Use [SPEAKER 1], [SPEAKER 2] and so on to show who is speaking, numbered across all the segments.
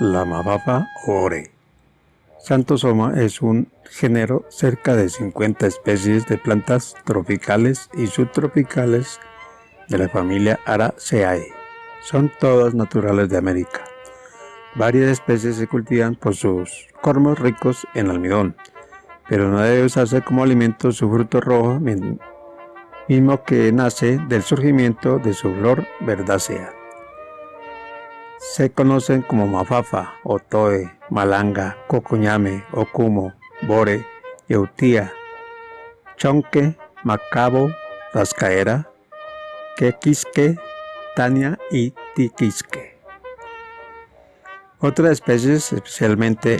[SPEAKER 1] la mafafa ore. Santosoma es un género cerca de 50 especies de plantas tropicales y subtropicales de la familia Araceae. Son todas naturales de América. Varias especies se cultivan por sus cormos ricos en almidón, pero no debe usarse como alimento su fruto rojo, mismo que nace del surgimiento de su flor verdácea. Se conocen como mafafa, otoe, malanga, cocoñame, okumo, bore, eutía, chonque, macabo, rascaera, quequisque, tania y tiquisque. Otras especies, especialmente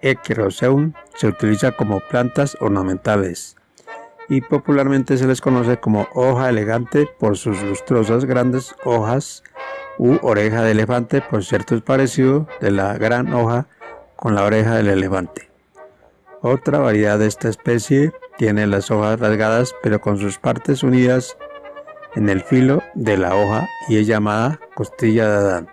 [SPEAKER 1] Equiroseum, se utiliza como plantas ornamentales y popularmente se les conoce como hoja elegante por sus lustrosas grandes hojas u oreja de elefante por cierto parecido de la gran hoja con la oreja del elefante. Otra variedad de esta especie tiene las hojas rasgadas pero con sus partes unidas en el filo de la hoja y es llamada costilla de Adán.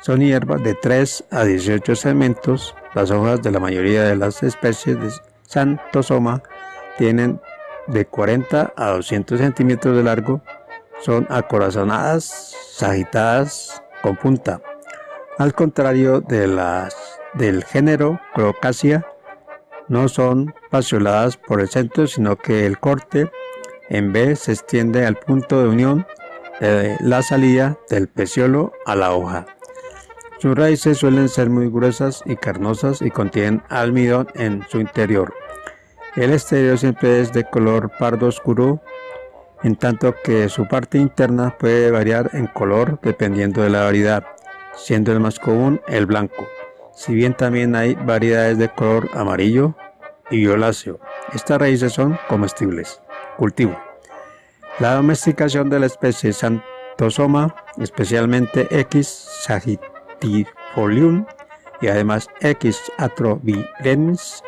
[SPEAKER 1] Son hierbas de 3 a 18 segmentos. Las hojas de la mayoría de las especies de Santosoma tienen de 40 a 200 centímetros de largo son acorazonadas, sagitadas con punta. Al contrario de las del género Crocasia, no son paseoladas por el centro, sino que el corte en B se extiende al punto de unión de la salida del peciolo a la hoja. Sus raíces suelen ser muy gruesas y carnosas y contienen almidón en su interior. El exterior siempre es de color pardo oscuro en tanto que su parte interna puede variar en color dependiendo de la variedad, siendo el más común el blanco, si bien también hay variedades de color amarillo y violáceo. Estas raíces son comestibles. Cultivo. La domesticación de la especie Santosoma, especialmente X sagittifolium y además X atrovirens,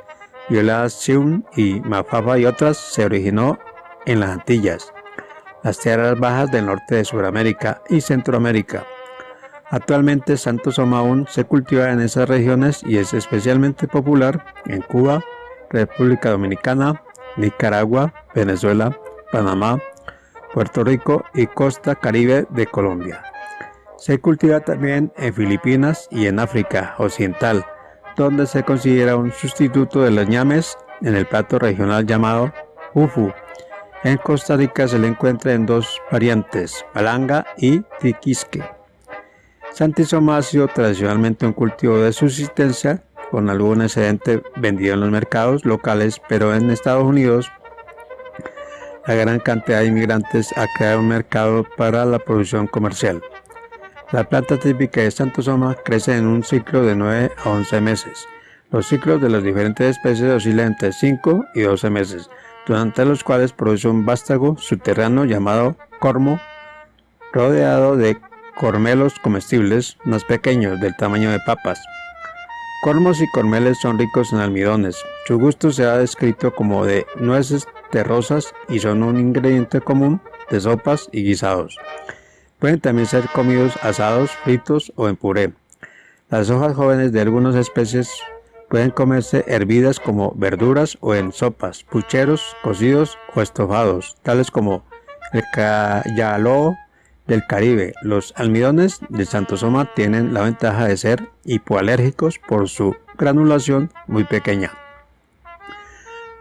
[SPEAKER 1] violaceum y mafafa y otras, se originó en las Antillas las tierras bajas del norte de Sudamérica y Centroamérica. Actualmente Santo Somaún se cultiva en esas regiones y es especialmente popular en Cuba, República Dominicana, Nicaragua, Venezuela, Panamá, Puerto Rico y costa caribe de Colombia. Se cultiva también en Filipinas y en África Occidental, donde se considera un sustituto de los ñames en el plato regional llamado ufu, en Costa Rica se le encuentra en dos variantes, palanga y tiquisque. Santisoma ha sido tradicionalmente un cultivo de subsistencia con algún excedente vendido en los mercados locales, pero en Estados Unidos la gran cantidad de inmigrantes ha creado un mercado para la producción comercial. La planta típica de Santosoma crece en un ciclo de 9 a 11 meses. Los ciclos de las diferentes especies oscilan entre 5 y 12 meses, durante los cuales produce un vástago subterráneo llamado cormo, rodeado de cormelos comestibles más pequeños del tamaño de papas. Cormos y cormeles son ricos en almidones. Su gusto se ha descrito como de nueces terrosas y son un ingrediente común de sopas y guisados. Pueden también ser comidos asados, fritos o en puré. Las hojas jóvenes de algunas especies Pueden comerse hervidas como verduras o en sopas, pucheros, cocidos o estofados, tales como el cayaló del Caribe. Los almidones de Santosoma tienen la ventaja de ser hipoalérgicos por su granulación muy pequeña.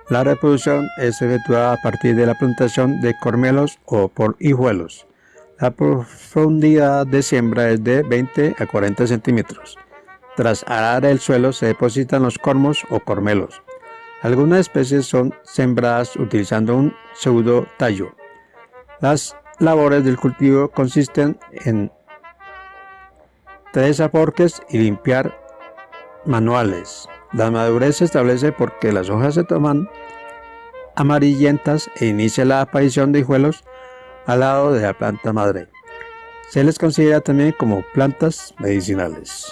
[SPEAKER 1] La reproducción es efectuada a partir de la plantación de cormelos o por hijuelos. La profundidad de siembra es de 20 a 40 centímetros. Tras arar el suelo se depositan los cormos o cormelos. Algunas especies son sembradas utilizando un pseudo tallo. Las labores del cultivo consisten en tres aporques y limpiar manuales. La madurez se establece porque las hojas se toman amarillentas e inicia la aparición de hijuelos al lado de la planta madre. Se les considera también como plantas medicinales.